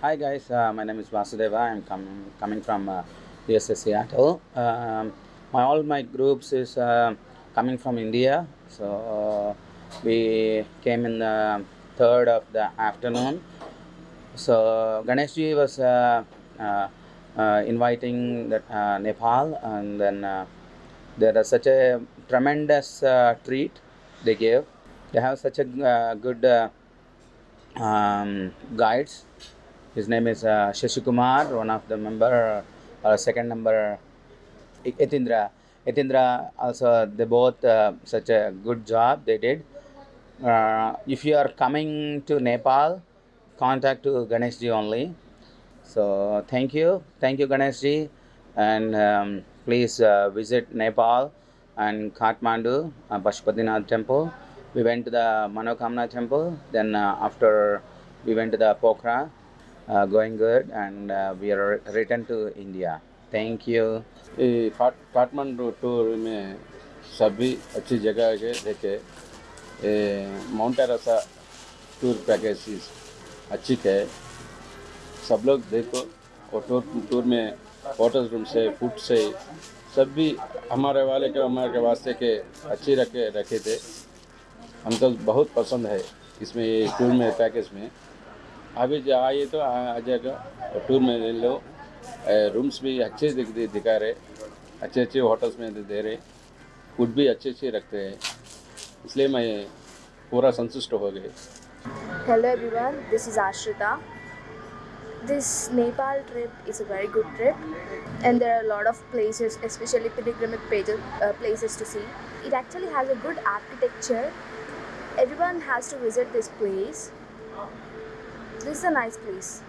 Hi guys, uh, my name is Vasudeva. I'm coming coming from uh, Seattle. Um, my all my groups is uh, coming from India. So uh, we came in the third of the afternoon. So Ganeshji was uh, uh, inviting the, Nepal, and then there is such a tremendous treat they gave. They have such a good um, guides. His name is uh, Shashikumar, one of the member, uh, second member, Etindra. Etindra also they both uh, such a good job they did. Uh, if you are coming to Nepal, contact to Ganeshji only. So thank you, thank you Ganeshji, and um, please uh, visit Nepal and Kathmandu, uh, temple. We went to the Manokamna temple. Then uh, after we went to the Pokhara, uh, going good, and uh, we are returned to India. Thank you. Kathmandu tour में सभी अच्छी जगह के देखे mount एरासा tour package अच्छी है सब लोग देखो और टूर टूर में होटल रूम से फ़ूड से सब भी हमारे वाले के हमारे वास्ते के अच्छी रखे रखे थे हमको बहुत पसंद है इसमें ये टूर में पैकेज में अभी आए तो आ जाएगा। टूर में ले लो। रूम्स भी अच्छे दिख, दे, दिखा रहे। अच्छे अच्छे होटल्स में दे रहे। फ़ूड भी अच्छे अच्छे रखते हैं। इसलिए मैं पूरा संतुष्ट हो गए hello everyone this is Ashrita this Nepal trip is a very good trip and there are lot of places specially pilgrimic places to see it actually has a good architecture everyone has to visit this place This is a nice place.